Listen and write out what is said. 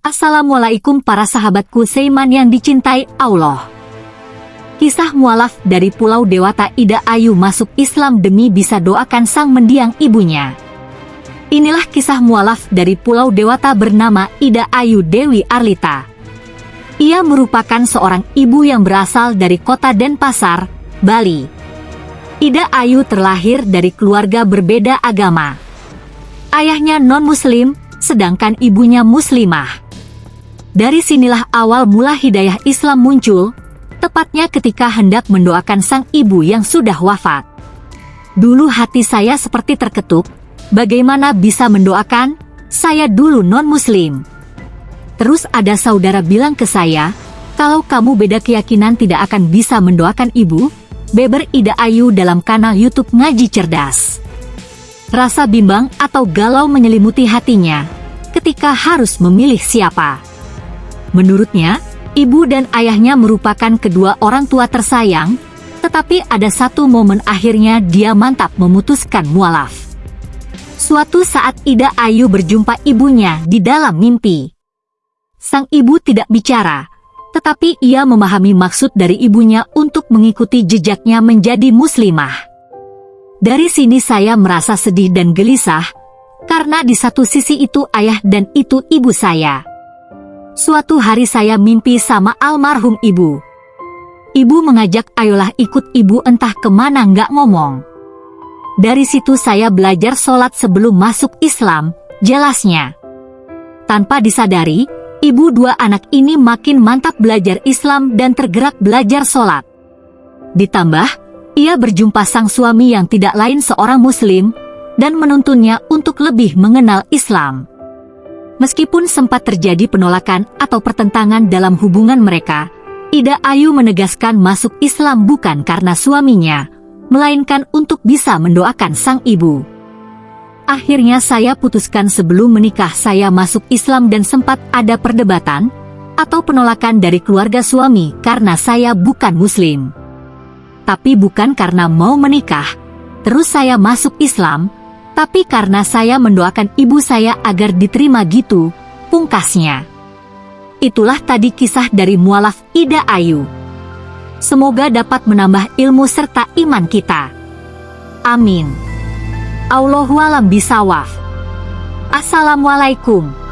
Assalamualaikum para sahabatku Seiman yang dicintai Allah. Kisah mualaf dari Pulau Dewata Ida Ayu masuk Islam demi bisa doakan sang mendiang ibunya. Inilah kisah mualaf dari Pulau Dewata bernama Ida Ayu Dewi Arlita. Ia merupakan seorang ibu yang berasal dari kota Denpasar, Bali. Ida Ayu terlahir dari keluarga berbeda agama. Ayahnya non-muslim, sedangkan ibunya muslimah. Dari sinilah awal mula hidayah Islam muncul, tepatnya ketika hendak mendoakan sang ibu yang sudah wafat. Dulu hati saya seperti terketuk, bagaimana bisa mendoakan, saya dulu non-muslim. Terus ada saudara bilang ke saya, kalau kamu beda keyakinan tidak akan bisa mendoakan ibu, Beber Ida Ayu dalam kanal YouTube Ngaji Cerdas. Rasa bimbang atau galau menyelimuti hatinya ketika harus memilih siapa. Menurutnya, ibu dan ayahnya merupakan kedua orang tua tersayang, tetapi ada satu momen akhirnya dia mantap memutuskan mualaf. Suatu saat Ida Ayu berjumpa ibunya di dalam mimpi. Sang ibu tidak bicara, tetapi ia memahami maksud dari ibunya untuk mengikuti jejaknya menjadi muslimah. Dari sini saya merasa sedih dan gelisah, karena di satu sisi itu ayah dan itu ibu saya. Suatu hari saya mimpi sama almarhum ibu. Ibu mengajak ayolah ikut ibu entah ke mana nggak ngomong. Dari situ saya belajar sholat sebelum masuk Islam, jelasnya. Tanpa disadari, ibu dua anak ini makin mantap belajar Islam dan tergerak belajar sholat. Ditambah, ia berjumpa sang suami yang tidak lain seorang muslim, dan menuntunnya untuk lebih mengenal Islam. Meskipun sempat terjadi penolakan atau pertentangan dalam hubungan mereka, Ida Ayu menegaskan masuk Islam bukan karena suaminya, melainkan untuk bisa mendoakan sang ibu. Akhirnya saya putuskan sebelum menikah saya masuk Islam dan sempat ada perdebatan atau penolakan dari keluarga suami karena saya bukan muslim. Tapi bukan karena mau menikah, terus saya masuk Islam, tapi karena saya mendoakan ibu saya agar diterima gitu, pungkasnya. Itulah tadi kisah dari mualaf Ida Ayu. Semoga dapat menambah ilmu serta iman kita. Amin. Allahualam bisawaf. Assalamualaikum.